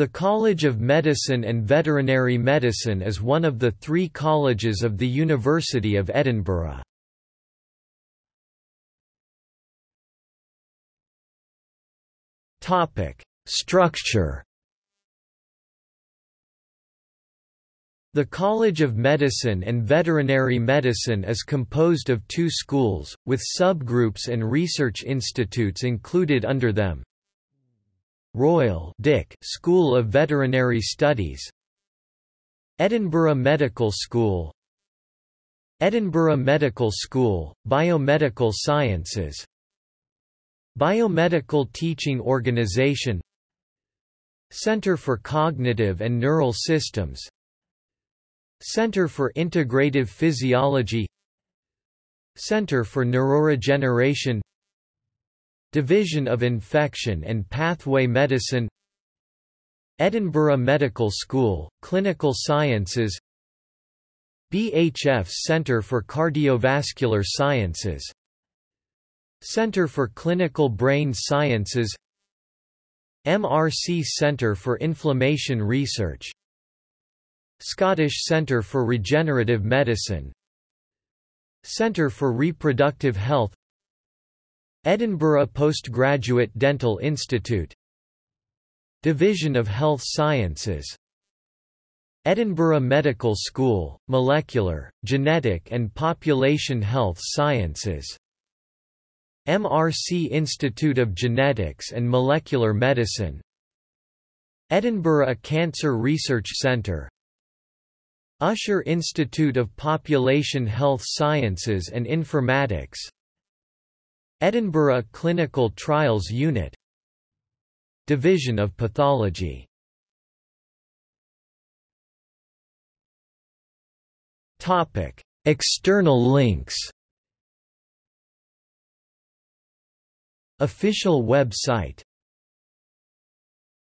The College of Medicine and Veterinary Medicine is one of the three colleges of the University of Edinburgh. Structure The College of Medicine and Veterinary Medicine is composed of two schools, with subgroups and research institutes included under them. Royal Dick School of Veterinary Studies Edinburgh Medical School Edinburgh Medical School, Biomedical Sciences Biomedical Teaching Organisation Centre for Cognitive and Neural Systems Center for Integrative Physiology Center for Neuroregeneration Division of Infection and Pathway Medicine Edinburgh Medical School, Clinical Sciences BHF Center for Cardiovascular Sciences Center for Clinical Brain Sciences MRC Center for Inflammation Research Scottish Centre for Regenerative Medicine Centre for Reproductive Health Edinburgh Postgraduate Dental Institute. Division of Health Sciences. Edinburgh Medical School, Molecular, Genetic and Population Health Sciences. MRC Institute of Genetics and Molecular Medicine. Edinburgh Cancer Research Centre. Usher Institute of Population Health Sciences and Informatics Edinburgh Clinical Trials Unit Division of Pathology. Topic: External links. Official website